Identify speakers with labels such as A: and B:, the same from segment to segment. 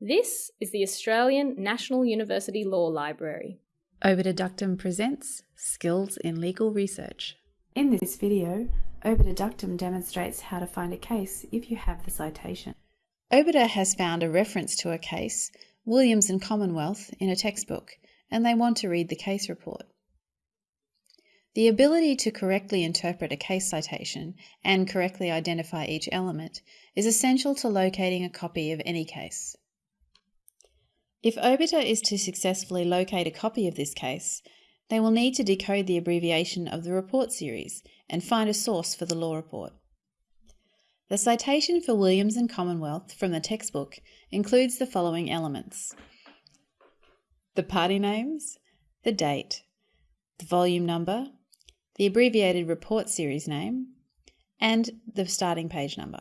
A: This is the Australian National University Law Library.
B: Obiter Dictum presents Skills in Legal Research.
C: In this video, Obiter Dictum demonstrates how to find a case if you have the citation.
B: Obiter has found a reference to a case, Williams and Commonwealth, in a textbook, and they want to read the case report. The ability to correctly interpret a case citation and correctly identify each element is essential to locating a copy of any case. If Obiter is to successfully locate a copy of this case, they will need to decode the abbreviation of the report series and find a source for the law report. The citation for Williams and Commonwealth from the textbook includes the following elements the party names, the date, the volume number, the abbreviated report series name, and the starting page number.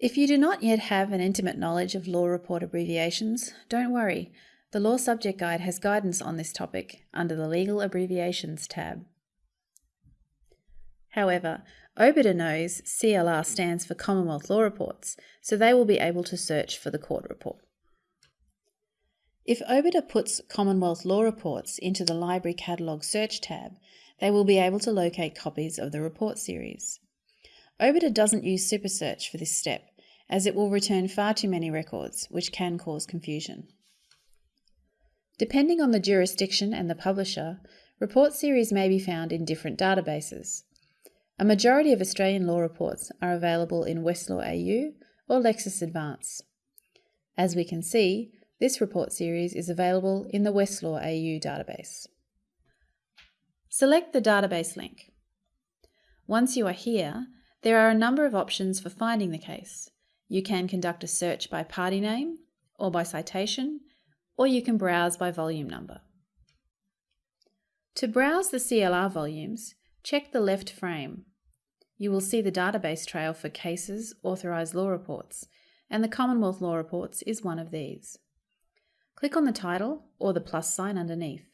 B: If you do not yet have an intimate knowledge of law report abbreviations, don't worry. The Law Subject Guide has guidance on this topic under the Legal Abbreviations tab. However, Obiter knows CLR stands for Commonwealth Law Reports, so they will be able to search for the court report. If Obiter puts Commonwealth Law Reports into the Library Catalogue Search tab, they will be able to locate copies of the report series. Obiter doesn't use SuperSearch for this step, as it will return far too many records, which can cause confusion. Depending on the jurisdiction and the publisher, report series may be found in different databases. A majority of Australian law reports are available in Westlaw AU or Lexis Advance. As we can see, this report series is available in the Westlaw AU database. Select the database link. Once you are here, there are a number of options for finding the case. You can conduct a search by party name or by citation, or you can browse by volume number. To browse the CLR volumes, check the left frame. You will see the database trail for cases, authorised law reports, and the Commonwealth Law Reports is one of these. Click on the title or the plus sign underneath.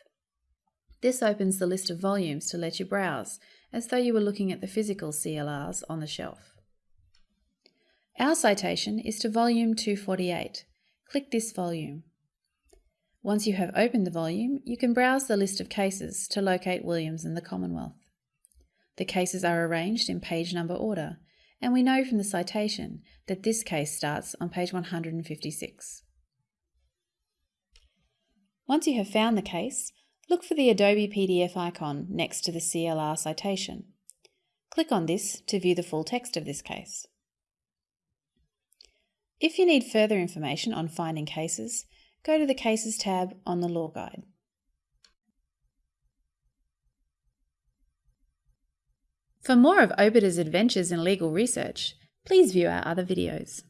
B: This opens the list of volumes to let you browse, as though you were looking at the physical CLRs on the shelf. Our citation is to volume 248. Click this volume. Once you have opened the volume, you can browse the list of cases to locate Williams and the Commonwealth. The cases are arranged in page number order, and we know from the citation that this case starts on page 156. Once you have found the case, Look for the Adobe PDF icon next to the CLR citation. Click on this to view the full text of this case. If you need further information on finding cases, go to the Cases tab on the Law Guide. For more of Obiter's adventures in legal research, please view our other videos.